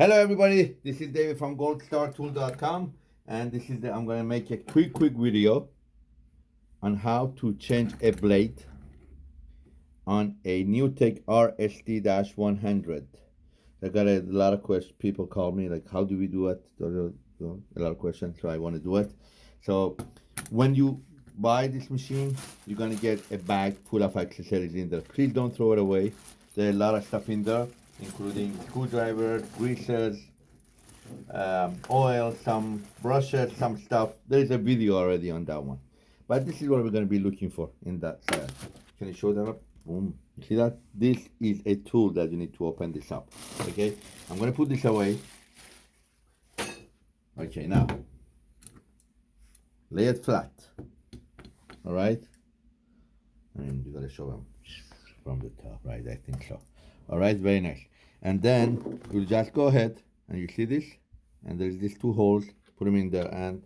Hello everybody, this is David from goldstartool.com and this is the, I'm gonna make a quick quick video on how to change a blade on a NewTek RST-100. I got a lot of questions, people call me like how do we do it? A lot of questions, so I want to do it. So when you buy this machine, you're gonna get a bag full of accessories in there. Please don't throw it away. There's a lot of stuff in there including screwdriver, greasers, um, oil, some brushes, some stuff. There is a video already on that one. But this is what we're going to be looking for in that side. Can you show that up? Boom. You see that? This is a tool that you need to open this up. Okay? I'm going to put this away. Okay, now. Lay it flat. All right? Mean, you got to show them from the top, right? I think so. All right, very nice. And then you just go ahead and you see this, and there's these two holes, put them in there and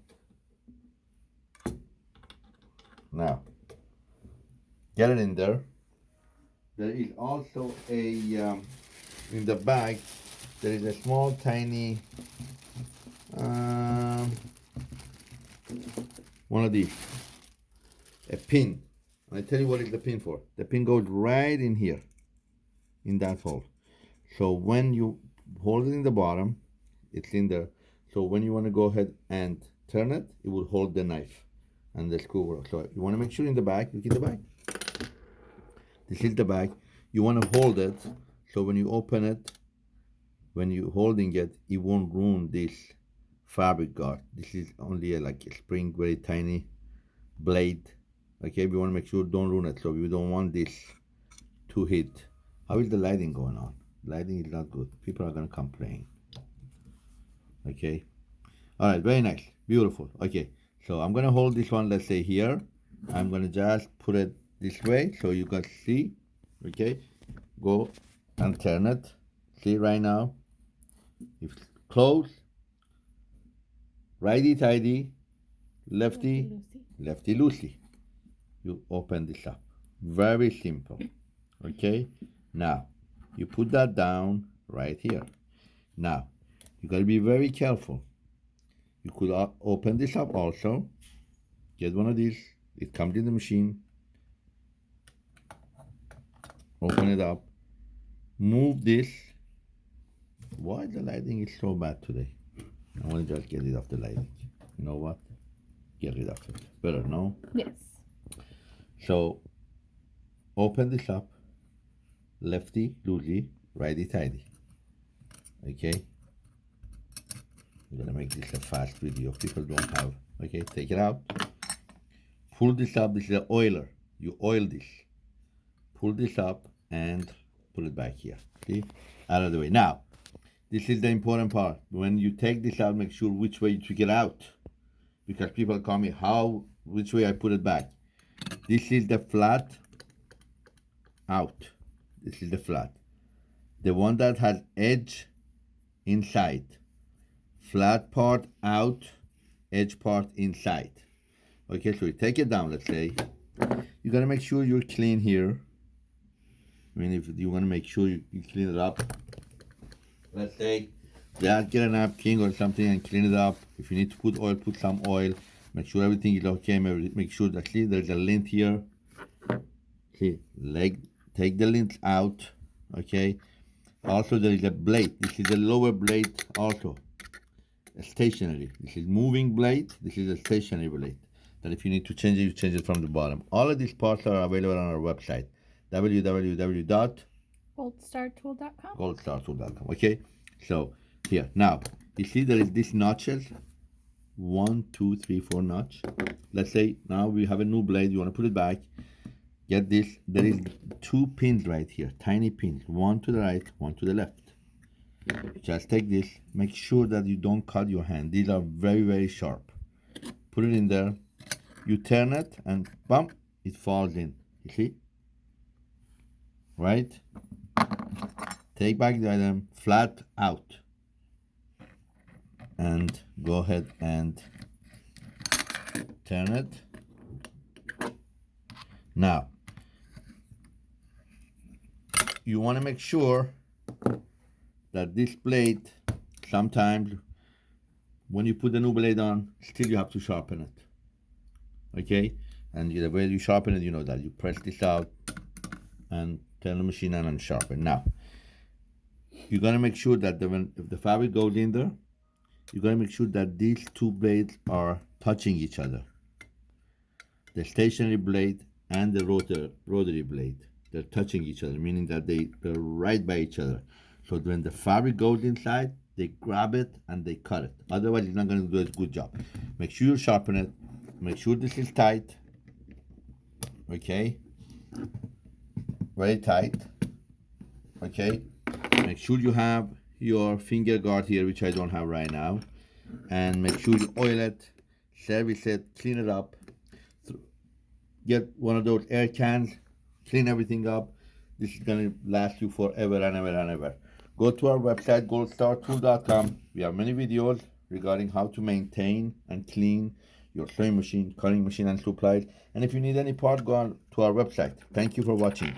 now get it in there. There is also a, um, in the bag, there is a small tiny, um, one of these, a pin. And I tell you what is the pin for. The pin goes right in here in that hole. So when you hold it in the bottom, it's in there. So when you want to go ahead and turn it, it will hold the knife and the screw. So you want to make sure in the back, look in the back. This is the back. You want to hold it. So when you open it, when you're holding it, it won't ruin this fabric guard. This is only a, like a spring, very tiny blade. Okay, we want to make sure don't ruin it. So we don't want this to hit how is the lighting going on? Lighting is not good. People are going to complain. Okay. All right. Very nice. Beautiful. Okay. So I'm going to hold this one, let's say here. I'm going to just put it this way so you can see. Okay. Go and turn it. See right now. If close, righty tighty, lefty, lefty loosey. You open this up. Very simple. Okay. Now, you put that down right here. Now, you got to be very careful. You could open this up also. Get one of these. It comes in the machine. Open it up. Move this. Why the lighting is so bad today? I want to just get rid of the lighting. You know what? Get rid of it. Better, no? Yes. So, open this up lefty loosey, righty tighty. Okay? We're gonna make this a fast video. People don't have. Okay, take it out. Pull this up. This is an oiler. You oil this. Pull this up and pull it back here. See? Out of the way. Now, this is the important part. When you take this out, make sure which way you took it out. Because people call me, how, which way I put it back. This is the flat out. This is the flat. The one that has edge inside. Flat part out, edge part inside. Okay, so you take it down, let's say. You gotta make sure you're clean here. I mean, if you wanna make sure you, you clean it up. Let's say, yeah, get a napkin or something and clean it up. If you need to put oil, put some oil. Make sure everything is okay. Make sure that, see, there's a lint here. See, leg take the lint out okay? Also there is a blade. This is a lower blade also. A stationary. This is moving blade. This is a stationary blade. That if you need to change it you change it from the bottom. All of these parts are available on our website. www.goldstartool.com goldstartool.com okay? So here. Now you see there is this notches? One two three four notch. Let's say now we have a new blade. You want to put it back get this there is two pins right here tiny pins one to the right one to the left. Just take this make sure that you don't cut your hand. These are very very sharp. Put it in there. You turn it and bump it falls in. You see? Right? Take back the item flat out. And go ahead and turn it. Now you want to make sure that this blade sometimes when you put the new blade on, still you have to sharpen it. Okay, and the way you sharpen it, you know that you press this out and turn the machine on and sharpen. Now, you're gonna make sure that the, when if the fabric goes in there, you're gonna make sure that these two blades are touching each other. The stationary blade and the rotor rotary blade, they're touching each other, meaning that they, they're right by each other. So when the fabric goes inside, they grab it and they cut it. Otherwise, it's not gonna do a good job. Make sure you sharpen it. Make sure this is tight. Okay. Very tight. Okay. Make sure you have your finger guard here, which I don't have right now. And make sure you oil it, service it, clean it up. Get one of those air cans, clean everything up. This is gonna last you forever and ever and ever. Go to our website, goldstartool.com. We have many videos regarding how to maintain and clean your sewing machine, cutting machine, and supplies. And if you need any part, go on to our website. Thank you for watching.